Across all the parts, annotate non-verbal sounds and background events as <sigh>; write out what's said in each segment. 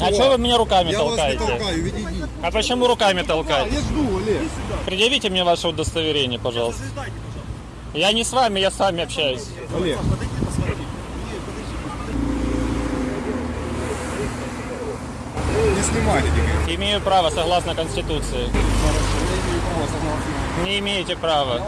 А что вы меня руками Я вас не толкаете? толкаю, ведите. А почему руками толкаете? Я жду, Олег. Предъявите мне ваше удостоверение, пожалуйста. Я не с вами, я с вами общаюсь. Олег. Не снимайте. Имею право согласно Конституции. Не имеете права.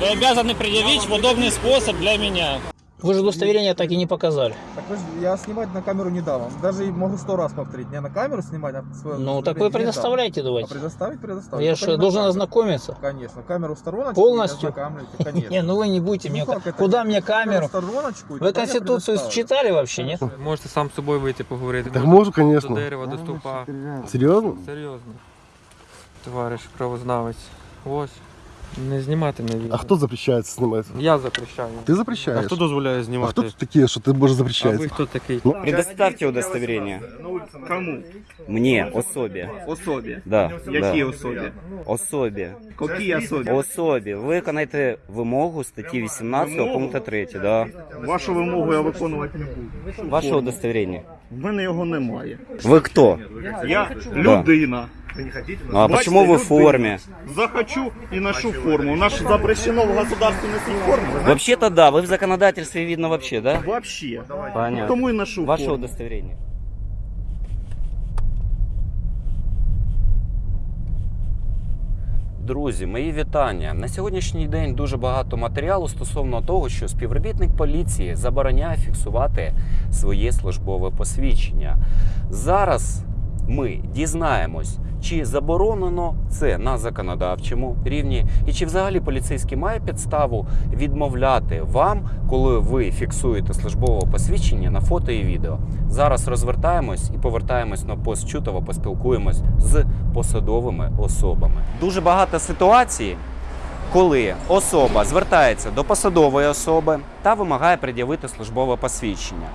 Вы обязаны предъявить в удобный способ для меня. Вы же удостоверение так и не показали. Так вы я снимать на камеру не дам вам. Даже могу сто раз повторить. Не на камеру снимать, а свое Ну, так вы предоставляйте А давайте. предоставить, предоставить. Я же на должен камеру. ознакомиться. Конечно. Камеру в стороночку. Полностью? <laughs> Не, ну вы не будете Ну мне... как это? Куда мне камеру? в стороночку. Вы Конституцию читали вообще, нет? Можете сам з собою вийти поговорити. Так Можете можу, До конечно. дерева, до стовпа. Серйозно? Серйозно. Товариш правознавець. Ось. Не знімати на відео. А хто запрещає це знімати? Я запрещаю. Ти А хто дозволяє А знімати? хто тут такі, що ти можеш А ви хто такий? Ну, Предоставьте удостоверение. Кому? Мне, особі. Особі. Да, Які да. особі? Особі. Які особі? Особі. Виконайте вимогу статті 18 пункту 3, да. Вашу вимогу я виконувати не буду. Ваше удостоверение. В мене його немає. Ви хто? Я людина. Ну, а почему ви в формі? Захочу і ношу форму. У нас запрещено в государстве носить форму. Вообще-то да, вы в законодательстве видно вообще, да? Вообще. Понятно. Тому і ношу Ваше форму. удостоверение. Друзі, мої вітання. На сьогоднішній день дуже багато матеріалу стосовно того, що співробітник поліції забороняє фіксувати своє службове посвідчення. Зараз ми дізнаємось, чи заборонено це на законодавчому рівні, і чи взагалі поліцейський має підставу відмовляти вам, коли ви фіксуєте службове посвідчення на фото і відео. Зараз розвертаємось і повертаємось на пост Чутова, поспілкуємось з посадовими особами. Дуже багато ситуацій, коли особа звертається до посадової особи та вимагає пред'явити службове посвідчення.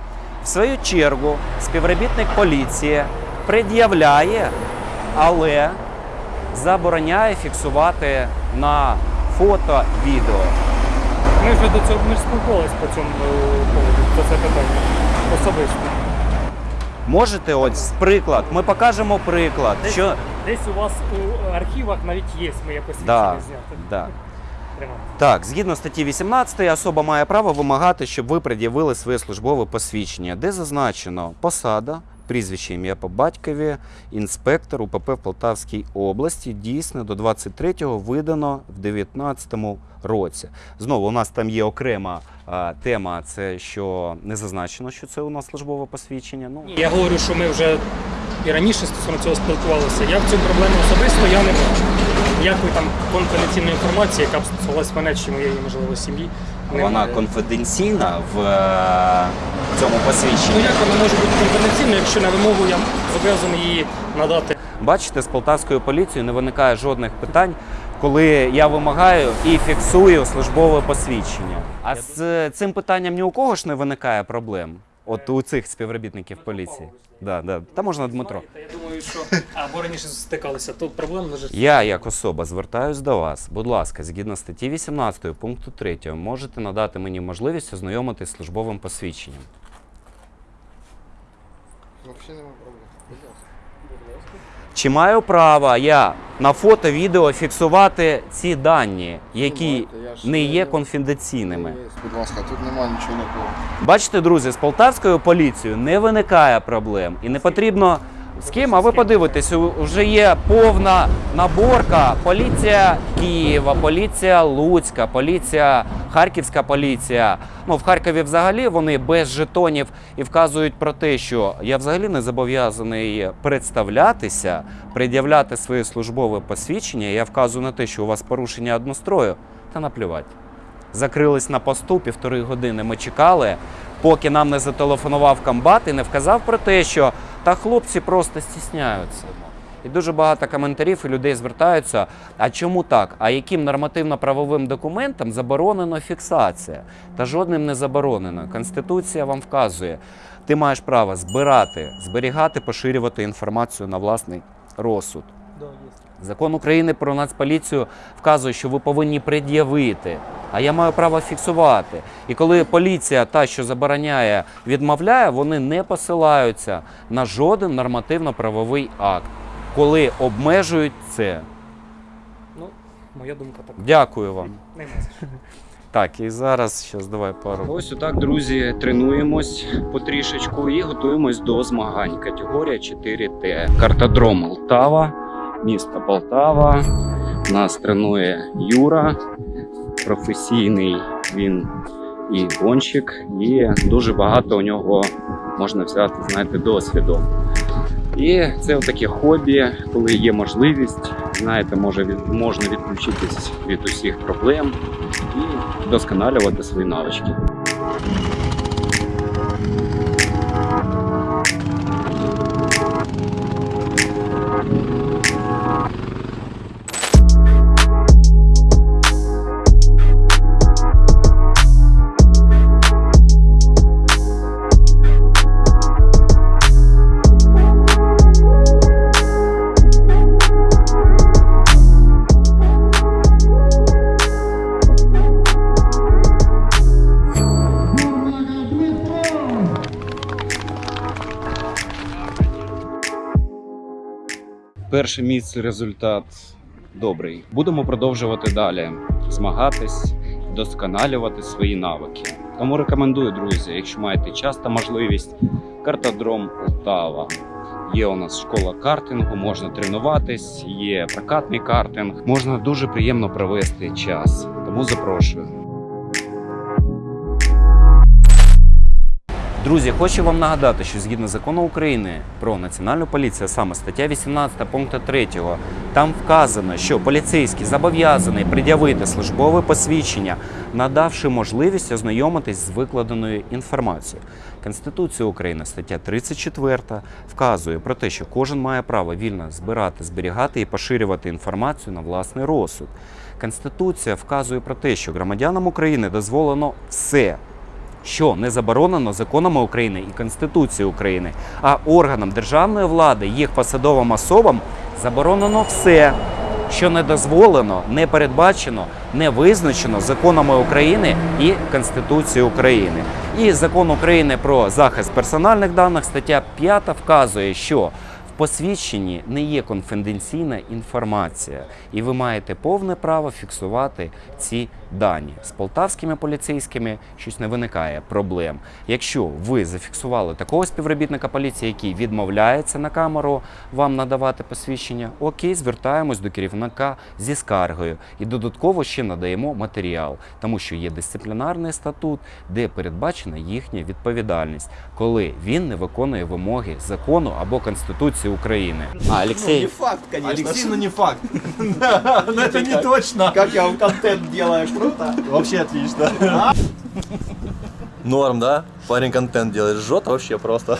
В свою чергу співробітник поліції пред'являє, але забороняє фіксувати на фото відео. Ми вже до цього ми ж спілкувалися по цьому е, поводу, за це питання. Особисто. Можете, ось приклад, ми покажемо приклад, Десь, що десь у вас у архівах навіть є моє посвідчення Да, знято. да. <laughs> Так, згідно статті 18, особа має право вимагати, щоб ви пред'явили своє службове посвідчення, де зазначено посада, прізвище ім'я по батькові, інспектор УПП в Полтавській області, дійсно до 23-го видано в 19-му році. Знову у нас там є окрема а, тема, це що не зазначено, що це у нас службове посвідчення. Ну, Я говорю, що ми вже і раніше стосовно цього спілкувалися. Я в цю проблему особисто я не бачу. Ніякої там конфіденційної інформації, яка б стосувалась мене чи моєї, можливо, сім'ї. Вона конфіденційна в е, цьому посвідченні. Ну як вона може бути конфіденційною, якщо на вимогу я зобов'язаний її надати Бачите, з полтавською поліцією не виникає жодних питань, коли я вимагаю і фіксую службове посвідчення. А з цим питанням ні у кого ж не виникає проблем. От у цих співробітників поліції. Да, да. Та можна Дмитро. Думаю, що або раніше стикалися, тут проблем лежить. Я, як особа, звертаюсь до вас. Будь ласка, згідно статті 18 пункту 3, можете надати мені можливість ознайомитись з службовим посвідченням. Чи маю право я на фото, відео фіксувати ці дані, які не є конфіденційними? Будь ласка, тут немає нічого такого. Бачите, друзі, з полтавською поліцією не виникає проблем і не потрібно з ким. А ви подивитесь, вже є повна наборка. Поліція Києва, поліція Луцька, поліція, Харківська поліція. Ну в Харкові взагалі вони без жетонів і вказують про те, що я взагалі не зобов'язаний представлятися, пред'являти своє службове посвідчення. Я вказую на те, що у вас порушення однострою, та наплювати. Закрились на посту півтори години. Ми чекали, поки нам не зателефонував комбат і не вказав про те, що та хлопці просто стісняються. І дуже багато коментарів і людей звертаються. А чому так? А яким нормативно-правовим документом заборонено фіксація? Та жодним не заборонено. Конституція вам вказує, ти маєш право збирати, зберігати, поширювати інформацію на власний розсуд. Закон України про нацполіцію вказує, що ви повинні пред'явити, а я маю право фіксувати. І коли поліція, та, що забороняє, відмовляє, вони не посилаються на жоден нормативно-правовий акт, коли обмежують це. Ну, моя думка така. Дякую вам. Так, і зараз щас давай пару. Ось отак, друзі, тренуємось потрішечку і готуємось до змагань. Категорія 4Т. Картодром Полтава, місто Полтава. Нас тренує Юра, професійний він і гонщик, і дуже багато у нього можна взяти, знаєте, досвіду. І це таке хобі, коли є можливість, знаєте, може можна відключитись від усіх проблем і вдосконалювати свої навички. Перше місце результат добрий. Будемо продовжувати далі змагатись, вдосконалювати свої навики. Тому рекомендую, друзі, якщо маєте час та можливість, картодром Полтава. Є у нас школа картингу, можна тренуватись, є прокатний картинг. Можна дуже приємно провести час. Тому запрошую. Друзі, хочу вам нагадати, що згідно закону України про національну поліцію, саме стаття 18 пункту 3, там вказано, що поліцейський зобов'язаний пред'явити службове посвідчення, надавши можливість ознайомитись з викладеною інформацією. Конституція України, стаття 34, вказує про те, що кожен має право вільно збирати, зберігати і поширювати інформацію на власний розсуд. Конституція вказує про те, що громадянам України дозволено все що не заборонено законами України і Конституцією України, а органам державної влади, їх посадовим особам заборонено все, що не дозволено, не передбачено, не визначено законами України і Конституцією України. І закон України про захист персональних даних, стаття 5 вказує, що в посвідченні не є конфіденційна інформація, і ви маєте повне право фіксувати ці дані. З полтавськими поліцейськими щось не виникає проблем. Якщо ви зафіксували такого співробітника поліції, який відмовляється на камеру вам надавати посвідчення, окей, звертаємось до керівника зі скаргою і додатково ще надаємо матеріал, тому що є дисциплінарний статут, де передбачена їхня відповідальність, коли він не виконує вимоги закону або Конституції України. А Олексій, факт, конечно. Алексей, ну не факт. <laughs> Но это не точно. Как я вам контент делаю, круто. Вообще отлично. Норм, да? Парень контент делает. Жжет вообще просто.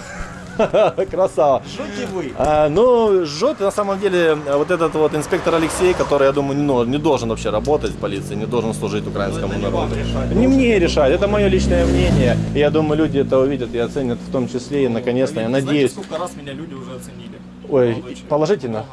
Красава. Шути вы. А, ну, жжет на самом деле вот этот вот инспектор Алексей, который, я думаю, не, не должен вообще работать в полиции, не должен служить украинскому народу. Не мне решать, это мое личное мнение. Я думаю, люди это увидят и оценят в том числе. И наконец-то, я надеюсь... Сколько раз меня люди уже оценили. Ой, положительно?